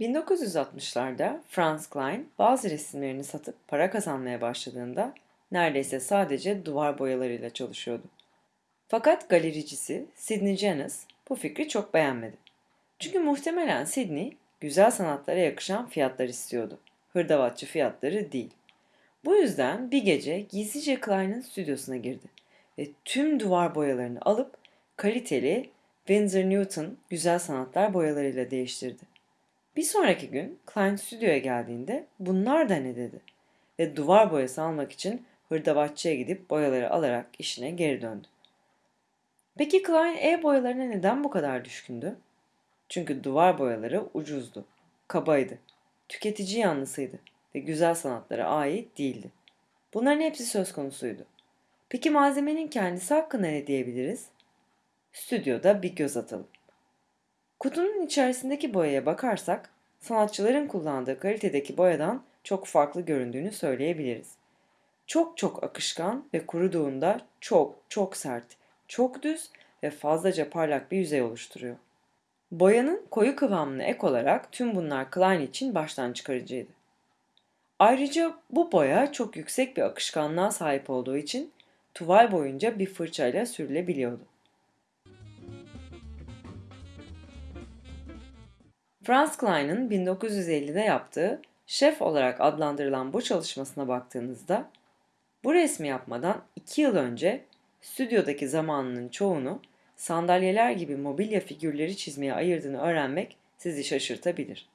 1960'larda Franz Klein bazı resimlerini satıp para kazanmaya başladığında neredeyse sadece duvar boyalarıyla çalışıyordu. Fakat galericisi Sidney Janis bu fikri çok beğenmedi. Çünkü muhtemelen Sidney güzel sanatlara yakışan fiyatlar istiyordu. Hırdavatçı fiyatları değil. Bu yüzden bir gece gizlice Klein'in stüdyosuna girdi ve tüm duvar boyalarını alıp kaliteli Winsor Newton güzel sanatlar boyalarıyla değiştirdi. Bir sonraki gün Klein stüdyoya geldiğinde bunlar da ne dedi ve duvar boyası almak için hırdavatçıya gidip boyaları alarak işine geri döndü. Peki Klein e-boyalarına neden bu kadar düşkündü? Çünkü duvar boyaları ucuzdu, kabaydı, tüketici yanlısıydı ve güzel sanatlara ait değildi. Bunların hepsi söz konusuydu. Peki malzemenin kendisi hakkında ne diyebiliriz? Stüdyoda bir göz atalım. Kutunun içerisindeki boyaya bakarsak sanatçıların kullandığı kalitedeki boyadan çok farklı göründüğünü söyleyebiliriz. Çok çok akışkan ve kuruduğunda çok çok sert, çok düz ve fazlaca parlak bir yüzey oluşturuyor. Boyanın koyu kıvamına ek olarak tüm bunlar Klein için baştan çıkarıcıydı. Ayrıca bu boya çok yüksek bir akışkanlığa sahip olduğu için tuval boyunca bir fırçayla sürülebiliyordu. Franz Klein'in 1950'de yaptığı şef olarak adlandırılan bu çalışmasına baktığınızda bu resmi yapmadan 2 yıl önce stüdyodaki zamanının çoğunu sandalyeler gibi mobilya figürleri çizmeye ayırdığını öğrenmek sizi şaşırtabilir.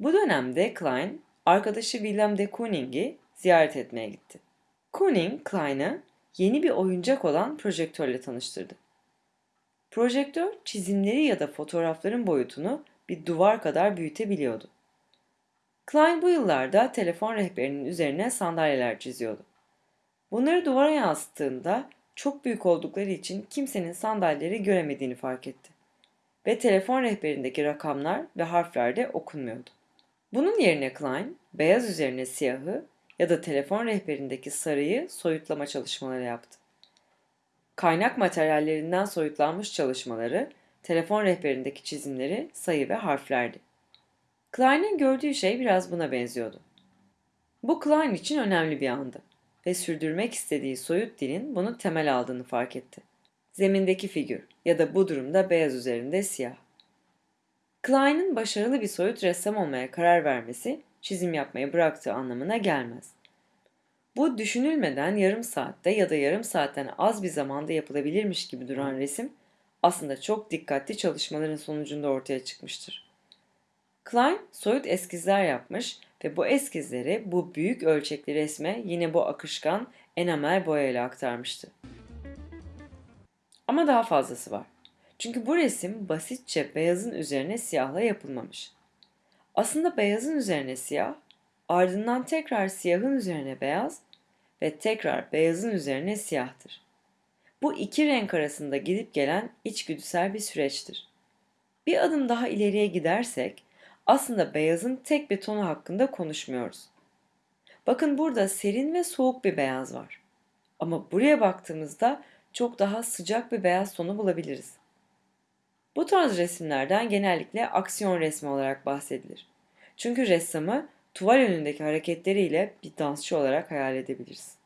Bu dönemde Klein, arkadaşı Willem de Kooning'i ziyaret etmeye gitti. Kooning, Klein'ı yeni bir oyuncak olan projektörle tanıştırdı. Projektör, çizimleri ya da fotoğrafların boyutunu bir duvar kadar büyütebiliyordu. Klein bu yıllarda telefon rehberinin üzerine sandalyeler çiziyordu. Bunları duvara yansıttığında çok büyük oldukları için kimsenin sandalyeleri göremediğini fark etti. Ve telefon rehberindeki rakamlar ve harfler de okunmuyordu. Bunun yerine Klein, beyaz üzerine siyahı ya da telefon rehberindeki sarıyı soyutlama çalışmaları yaptı. Kaynak materyallerinden soyutlanmış çalışmaları telefon rehberindeki çizimleri sayı ve harflerdi. Klein'in gördüğü şey biraz buna benziyordu. Bu Klein için önemli bir andı ve sürdürmek istediği soyut dilin bunu temel aldığını fark etti. Zemindeki figür ya da bu durumda beyaz üzerinde siyah. Klein'in başarılı bir soyut ressam olmaya karar vermesi çizim yapmayı bıraktığı anlamına gelmez. Bu düşünülmeden yarım saatte ya da yarım saatten az bir zamanda yapılabilirmiş gibi duran resim aslında çok dikkatli çalışmaların sonucunda ortaya çıkmıştır. Klein soyut eskizler yapmış ve bu eskizleri bu büyük ölçekli resme yine bu akışkan enamel boyayla aktarmıştı. Ama daha fazlası var. Çünkü bu resim basitçe beyazın üzerine siyahla yapılmamış. Aslında beyazın üzerine siyah, ardından tekrar siyahın üzerine beyaz ve tekrar beyazın üzerine siyahtır. Bu iki renk arasında gidip gelen içgüdüsel bir süreçtir. Bir adım daha ileriye gidersek aslında beyazın tek bir tonu hakkında konuşmuyoruz. Bakın burada serin ve soğuk bir beyaz var. Ama buraya baktığımızda çok daha sıcak bir beyaz tonu bulabiliriz. Bu tarz resimlerden genellikle aksiyon resmi olarak bahsedilir. Çünkü ressamı tuval önündeki hareketleriyle bir dansçı olarak hayal edebiliriz.